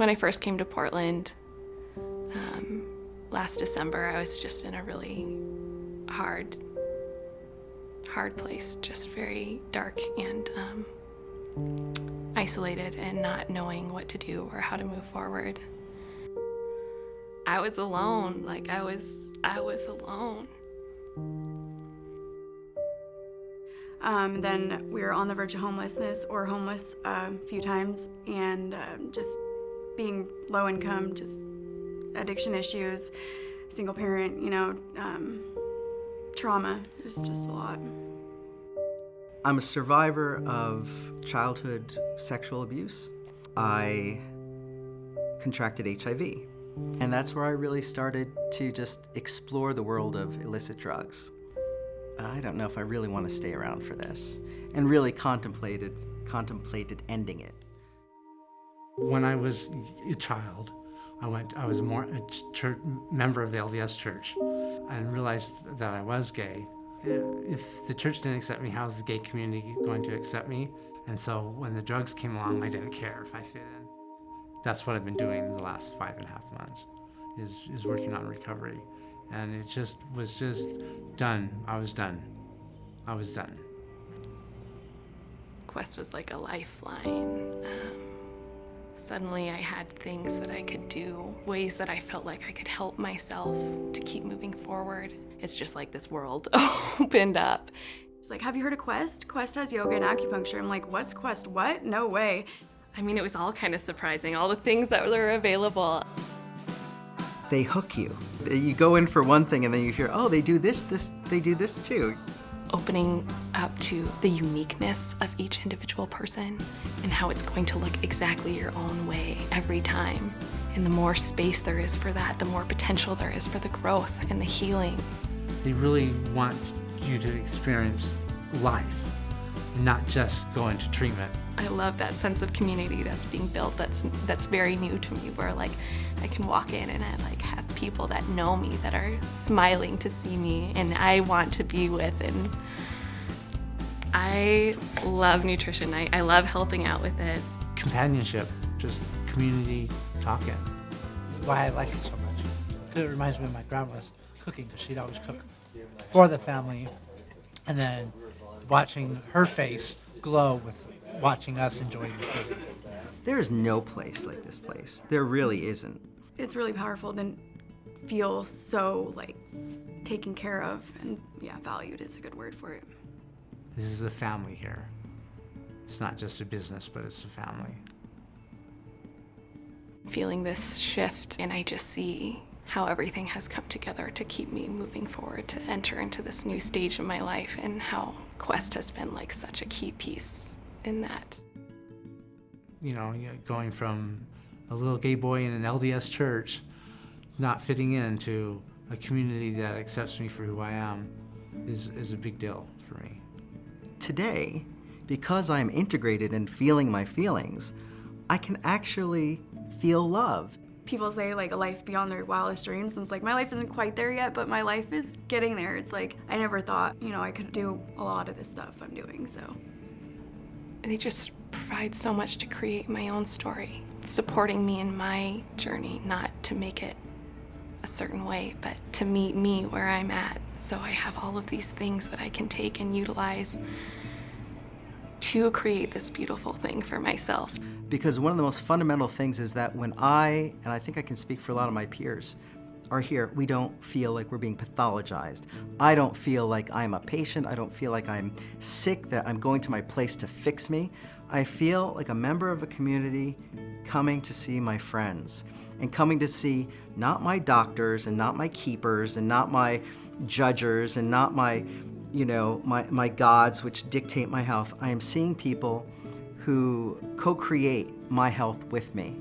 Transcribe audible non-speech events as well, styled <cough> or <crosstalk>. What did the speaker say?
When I first came to Portland um, last December, I was just in a really hard, hard place, just very dark and um, isolated and not knowing what to do or how to move forward. I was alone, like I was, I was alone. Um, then we were on the verge of homelessness or homeless uh, a few times and um, just being low income, just addiction issues, single parent, you know, um, trauma. It's just a lot. I'm a survivor of childhood sexual abuse. I contracted HIV. And that's where I really started to just explore the world of illicit drugs. I don't know if I really want to stay around for this, and really contemplated, contemplated ending it. When I was a child, I went. I was a, more, a church, member of the LDS Church, and realized that I was gay. If the church didn't accept me, how's the gay community going to accept me? And so when the drugs came along, I didn't care if I fit in. That's what I've been doing the last five and a half months, is, is working on recovery and it just was just done. I was done. I was done. Quest was like a lifeline. Um, suddenly I had things that I could do, ways that I felt like I could help myself to keep moving forward. It's just like this world <laughs> opened up. It's like, have you heard of Quest? Quest has yoga and acupuncture. I'm like, what's Quest? What? No way. I mean, it was all kind of surprising, all the things that were available they hook you. You go in for one thing and then you hear, oh, they do this, this, they do this too. Opening up to the uniqueness of each individual person and how it's going to look exactly your own way every time. And the more space there is for that, the more potential there is for the growth and the healing. They really want you to experience life and not just going to treatment. I love that sense of community that's being built that's that's very new to me where like I can walk in and I like have people that know me that are smiling to see me and I want to be with and I love nutrition. I, I love helping out with it. Companionship, just community talking. Why I like it so much. It reminds me of my grandma's cooking because she'd always cook for the family and then watching her face glow with watching us enjoying the food. There is no place like this place. There really isn't. It's really powerful to feel so like taken care of and yeah, valued is a good word for it. This is a family here. It's not just a business, but it's a family. Feeling this shift and I just see how everything has come together to keep me moving forward to enter into this new stage of my life and how Quest has been like such a key piece in that. You know, going from a little gay boy in an LDS church, not fitting into a community that accepts me for who I am is, is a big deal for me. Today, because I'm integrated and feeling my feelings, I can actually feel love. People say like a life beyond their wildest dreams, and it's like my life isn't quite there yet, but my life is getting there. It's like I never thought, you know, I could do a lot of this stuff I'm doing, so they just provide so much to create my own story, supporting me in my journey, not to make it a certain way, but to meet me where I'm at. So I have all of these things that I can take and utilize to create this beautiful thing for myself. Because one of the most fundamental things is that when I, and I think I can speak for a lot of my peers, are here, we don't feel like we're being pathologized. I don't feel like I'm a patient. I don't feel like I'm sick, that I'm going to my place to fix me. I feel like a member of a community coming to see my friends and coming to see not my doctors and not my keepers and not my judgers and not my, you know, my, my gods which dictate my health. I am seeing people who co-create my health with me.